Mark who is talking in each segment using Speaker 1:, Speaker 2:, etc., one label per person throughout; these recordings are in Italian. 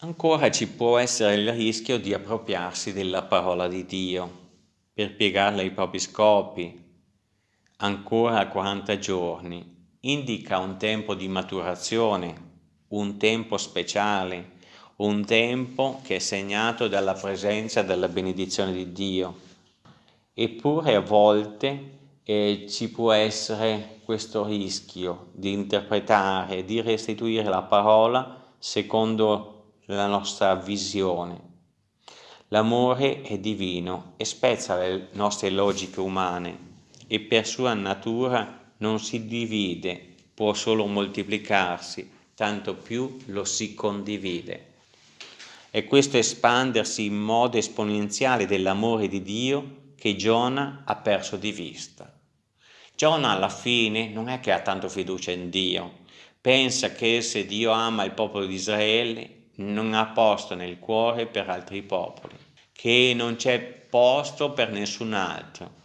Speaker 1: Ancora ci può essere il rischio di appropriarsi della parola di Dio per piegarla ai propri scopi. Ancora 40 giorni indica un tempo di maturazione, un tempo speciale, un tempo che è segnato dalla presenza e dalla benedizione di Dio. Eppure a volte eh, ci può essere questo rischio di interpretare, di restituire la parola secondo la nostra visione. L'amore è divino e spezza le nostre logiche umane e per sua natura non si divide, può solo moltiplicarsi, tanto più lo si condivide. È questo espandersi in modo esponenziale dell'amore di Dio che Giona ha perso di vista. Giona alla fine non è che ha tanto fiducia in Dio, pensa che se Dio ama il popolo di Israele non ha posto nel cuore per altri popoli, che non c'è posto per nessun altro.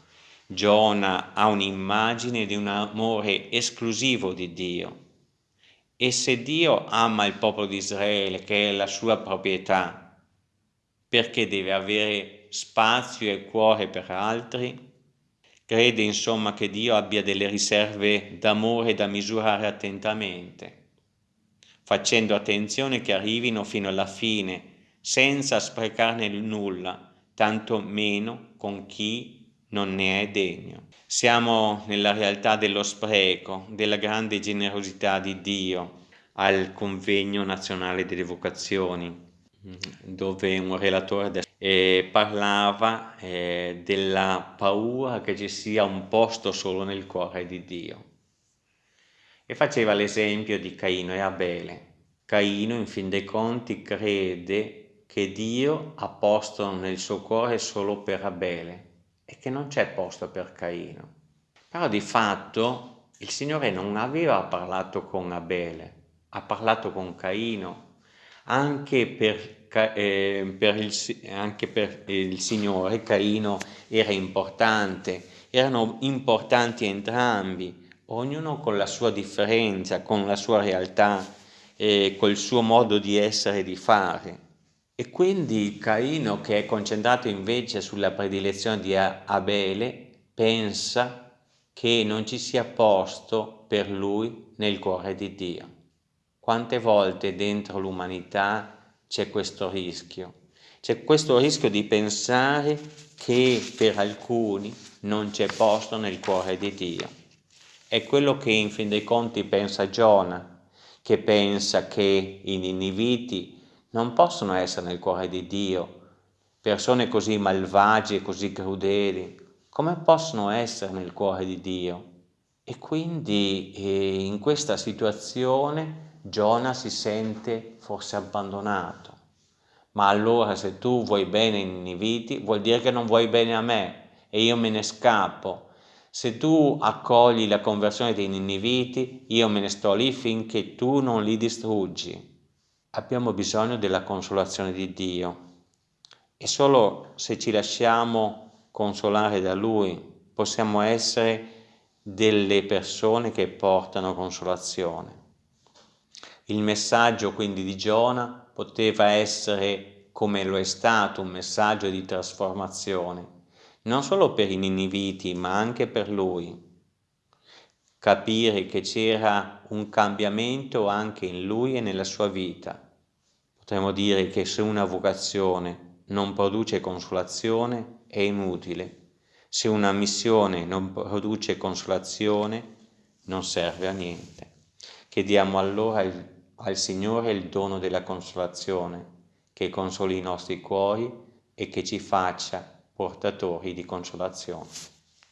Speaker 1: Giona ha un'immagine di un amore esclusivo di Dio. E se Dio ama il popolo di Israele, che è la sua proprietà, perché deve avere spazio e cuore per altri? Crede insomma che Dio abbia delle riserve d'amore da misurare attentamente, facendo attenzione che arrivino fino alla fine, senza sprecarne nulla, tanto meno con chi non ne è degno. Siamo nella realtà dello spreco, della grande generosità di Dio al convegno nazionale delle vocazioni, dove un relatore eh, parlava eh, della paura che ci sia un posto solo nel cuore di Dio e faceva l'esempio di Caino e Abele. Caino in fin dei conti crede che Dio ha posto nel suo cuore solo per Abele e che non c'è posto per Caino. Però di fatto il Signore non aveva parlato con Abele, ha parlato con Caino anche per eh, per il, anche per il Signore Caino era importante, erano importanti entrambi, ognuno con la sua differenza, con la sua realtà, eh, col suo modo di essere e di fare. E quindi Caino, che è concentrato invece sulla predilezione di Abele, pensa che non ci sia posto per lui nel cuore di Dio. Quante volte dentro l'umanità c'è questo rischio. C'è questo rischio di pensare che per alcuni non c'è posto nel cuore di Dio. È quello che in fin dei conti pensa Giona, che pensa che i niniviti non possono essere nel cuore di Dio, persone così malvagie così crudeli, come possono essere nel cuore di Dio? E quindi eh, in questa situazione Giona si sente forse abbandonato. Ma allora se tu vuoi bene ai Niniviti, vuol dire che non vuoi bene a me e io me ne scappo. Se tu accogli la conversione dei Niniviti, io me ne sto lì finché tu non li distruggi. Abbiamo bisogno della consolazione di Dio e solo se ci lasciamo consolare da Lui possiamo essere delle persone che portano consolazione. Il messaggio quindi di Giona poteva essere, come lo è stato, un messaggio di trasformazione, non solo per i niniviti, ma anche per lui. Capire che c'era un cambiamento anche in lui e nella sua vita. Potremmo dire che se una vocazione non produce consolazione è inutile. Se una missione non produce consolazione non serve a niente. Chiediamo allora il al Signore il dono della consolazione, che consoli i nostri cuori e che ci faccia portatori di consolazione.